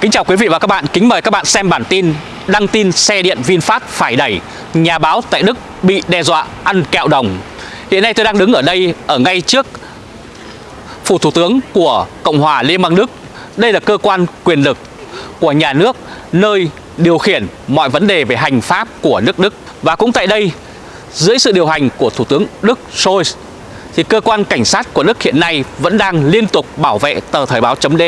Kính chào quý vị và các bạn, kính mời các bạn xem bản tin Đăng tin xe điện VinFast phải đẩy Nhà báo tại Đức bị đe dọa ăn kẹo đồng. Hiện nay tôi đang đứng ở đây, ở ngay trước Phủ Thủ tướng của Cộng hòa Liên bang Đức. Đây là cơ quan quyền lực của nhà nước Nơi điều khiển mọi vấn đề về hành pháp của nước Đức. Và cũng tại đây, dưới sự điều hành của Thủ tướng Đức Scholz thì cơ quan cảnh sát của Đức hiện nay vẫn đang liên tục bảo vệ tờ Thời Báo .d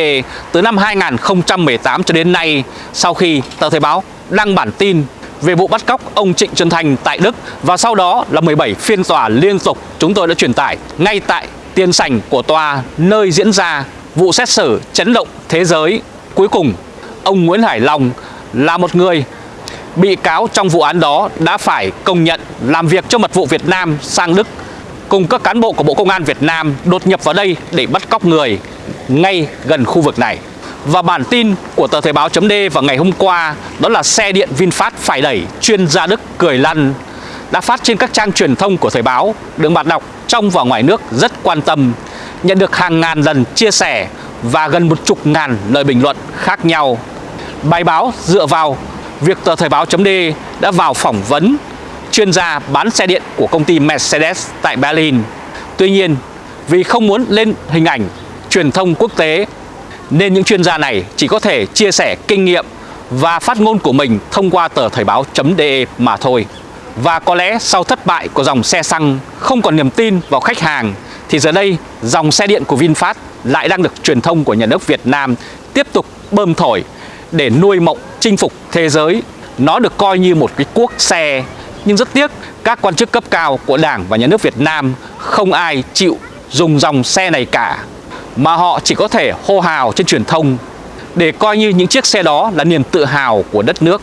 từ năm 2018 cho đến nay sau khi tờ Thời báo đăng bản tin về vụ bắt cóc ông Trịnh Xuân Thành tại Đức và sau đó là 17 phiên tòa liên tục chúng tôi đã truyền tải ngay tại tiền sảnh của tòa nơi diễn ra vụ xét xử chấn động thế giới. Cuối cùng, ông Nguyễn Hải Long là một người bị cáo trong vụ án đó đã phải công nhận làm việc cho mật vụ Việt Nam sang Đức cùng các cán bộ của Bộ Công an Việt Nam đột nhập vào đây để bắt cóc người ngay gần khu vực này. Và bản tin của tờ Thời báo chấm vào ngày hôm qua đó là xe điện VinFast phải đẩy chuyên gia Đức cười lăn đã phát trên các trang truyền thông của Thời báo được bạn đọc, trong và ngoài nước rất quan tâm, nhận được hàng ngàn lần chia sẻ và gần một chục ngàn lời bình luận khác nhau. Bài báo dựa vào việc tờ Thời báo chấm đã vào phỏng vấn chuyên gia bán xe điện của công ty Mercedes tại Berlin. Tuy nhiên, vì không muốn lên hình ảnh truyền thông quốc tế nên những chuyên gia này chỉ có thể chia sẻ kinh nghiệm và phát ngôn của mình thông qua tờ thời báo.de mà thôi. Và có lẽ sau thất bại của dòng xe xăng không còn niềm tin vào khách hàng thì giờ đây dòng xe điện của VinFast lại đang được truyền thông của nhà nước Việt Nam tiếp tục bơm thổi để nuôi mộng chinh phục thế giới. Nó được coi như một cái cuốc xe nhưng rất tiếc, các quan chức cấp cao của Đảng và Nhà nước Việt Nam không ai chịu dùng dòng xe này cả, mà họ chỉ có thể hô hào trên truyền thông để coi như những chiếc xe đó là niềm tự hào của đất nước.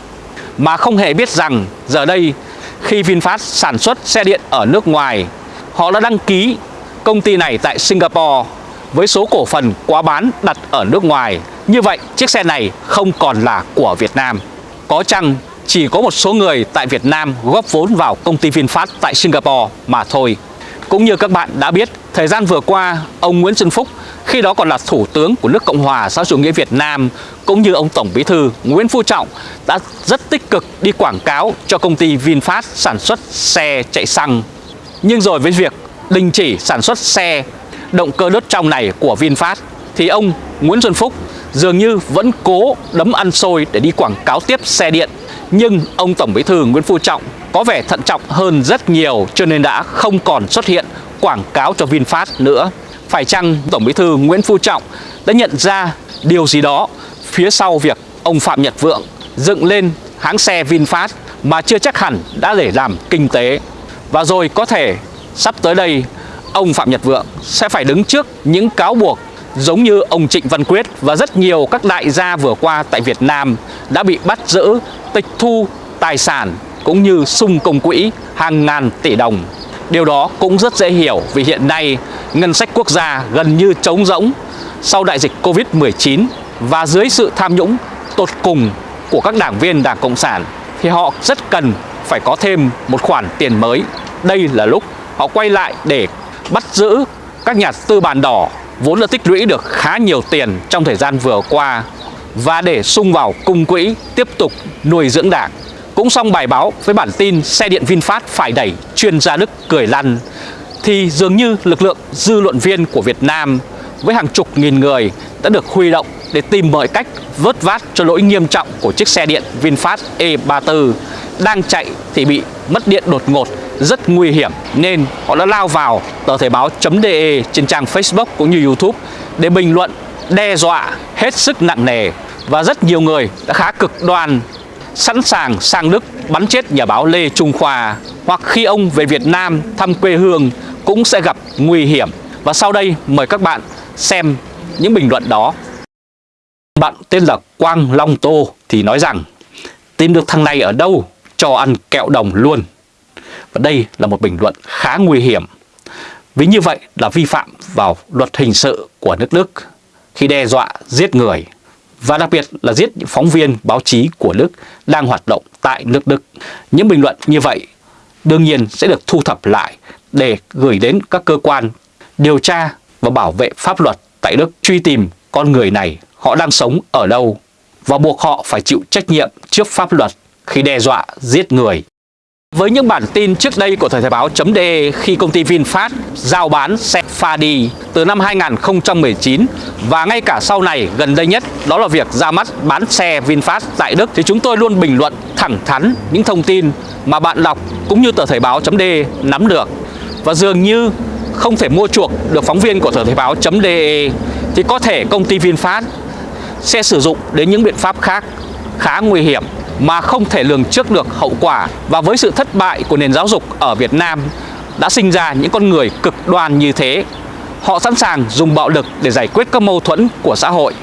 Mà không hề biết rằng giờ đây, khi VinFast sản xuất xe điện ở nước ngoài, họ đã đăng ký công ty này tại Singapore với số cổ phần quá bán đặt ở nước ngoài. Như vậy, chiếc xe này không còn là của Việt Nam. Có chăng chỉ có một số người tại Việt Nam góp vốn vào công ty VinFast tại Singapore mà thôi. Cũng như các bạn đã biết, thời gian vừa qua, ông Nguyễn Xuân Phúc khi đó còn là Thủ tướng của nước Cộng hòa xã chủ nghĩa Việt Nam cũng như ông Tổng Bí thư Nguyễn Phú Trọng đã rất tích cực đi quảng cáo cho công ty VinFast sản xuất xe chạy xăng. Nhưng rồi với việc đình chỉ sản xuất xe động cơ đốt trong này của VinFast thì ông Nguyễn Xuân Phúc dường như vẫn cố đấm ăn xôi để đi quảng cáo tiếp xe điện nhưng ông Tổng Bí thư Nguyễn Phú Trọng có vẻ thận trọng hơn rất nhiều, cho nên đã không còn xuất hiện quảng cáo cho VinFast nữa. Phải chăng Tổng Bí thư Nguyễn Phú Trọng đã nhận ra điều gì đó phía sau việc ông Phạm Nhật Vượng dựng lên hãng xe VinFast mà chưa chắc hẳn đã để làm kinh tế. Và rồi có thể sắp tới đây, ông Phạm Nhật Vượng sẽ phải đứng trước những cáo buộc giống như ông Trịnh Văn Quyết và rất nhiều các đại gia vừa qua tại Việt Nam đã bị bắt giữ, tịch thu tài sản cũng như sung công quỹ hàng ngàn tỷ đồng. Điều đó cũng rất dễ hiểu vì hiện nay ngân sách quốc gia gần như trống rỗng sau đại dịch Covid-19 và dưới sự tham nhũng tột cùng của các đảng viên Đảng Cộng sản thì họ rất cần phải có thêm một khoản tiền mới. Đây là lúc họ quay lại để bắt giữ các nhà tư bản đỏ vốn đã tích lũy được khá nhiều tiền trong thời gian vừa qua và để sung vào cung quỹ, tiếp tục nuôi dưỡng đảng. Cũng xong bài báo với bản tin xe điện VinFast phải đẩy chuyên gia Đức cười lăn, thì dường như lực lượng dư luận viên của Việt Nam với hàng chục nghìn người đã được huy động để tìm mọi cách vớt vát cho lỗi nghiêm trọng của chiếc xe điện VinFast E34 đang chạy thì bị mất điện đột ngột, rất nguy hiểm, nên họ đã lao vào, tờ thể báo.de trên trang Facebook cũng như YouTube để bình luận, đe dọa hết sức nặng nề và rất nhiều người đã khá cực đoan, sẵn sàng sang Đức bắn chết nhà báo Lê Trung Khoa hoặc khi ông về Việt Nam thăm quê hương cũng sẽ gặp nguy hiểm. Và sau đây mời các bạn xem những bình luận đó. Bạn tên là Quang Long Tô thì nói rằng, tìm được thằng này ở đâu cho ăn kẹo đồng luôn. Và đây là một bình luận khá nguy hiểm. Vì như vậy là vi phạm vào luật hình sự của nước Đức khi đe dọa giết người và đặc biệt là giết những phóng viên báo chí của Đức đang hoạt động tại nước Đức. Những bình luận như vậy đương nhiên sẽ được thu thập lại để gửi đến các cơ quan điều tra và bảo vệ pháp luật tại Đức, truy tìm con người này họ đang sống ở đâu. và buộc họ phải chịu trách nhiệm trước pháp luật khi đe dọa, giết người. Với những bản tin trước đây của Thời Thời báo.de khi công ty VinFast giao bán xe Fadi từ năm 2019 và ngay cả sau này gần đây nhất, đó là việc ra mắt bán xe VinFast tại Đức, thì chúng tôi luôn bình luận thẳng thắn những thông tin mà bạn đọc cũng như tờ Thời báo.de nắm được và dường như không thể mua chuộc được phóng viên của tờ Thời báo.de thì có thể công ty VinFast sẽ sử dụng đến những biện pháp khác khá nguy hiểm mà không thể lường trước được hậu quả và với sự thất bại của nền giáo dục ở Việt Nam đã sinh ra những con người cực đoan như thế. Họ sẵn sàng dùng bạo lực để giải quyết các mâu thuẫn của xã hội.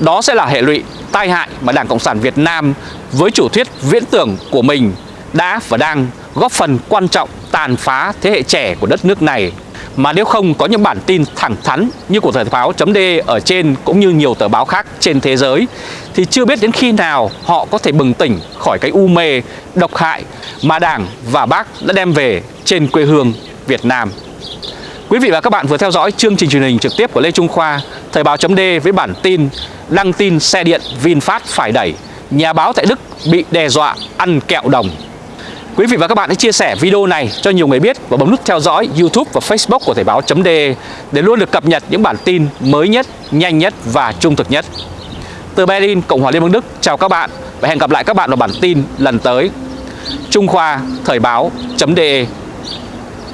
Đó sẽ là hệ lụy, tai hại mà Đảng Cộng sản Việt Nam với chủ thuyết viễn tưởng của mình đã và đang góp phần quan trọng tàn phá thế hệ trẻ của đất nước này mà nếu không có những bản tin thẳng thắn như của Thời báo chấm ở trên cũng như nhiều tờ báo khác trên thế giới thì chưa biết đến khi nào họ có thể bừng tỉnh khỏi cái u mê độc hại mà Đảng và Bác đã đem về trên quê hương Việt Nam. Quý vị và các bạn vừa theo dõi chương trình truyền hình trực tiếp của Lê Trung Khoa, Thời báo chấm với bản tin đăng tin xe điện VinFast phải đẩy, nhà báo tại Đức bị đe dọa ăn kẹo đồng. Quý vị và các bạn hãy chia sẻ video này cho nhiều người biết và bấm nút theo dõi YouTube và Facebook của Thời báo.de để luôn được cập nhật những bản tin mới nhất, nhanh nhất và trung thực nhất. Từ Berlin, Cộng hòa Liên bang Đức, chào các bạn và hẹn gặp lại các bạn vào bản tin lần tới. Trung Khoa Thời báo.de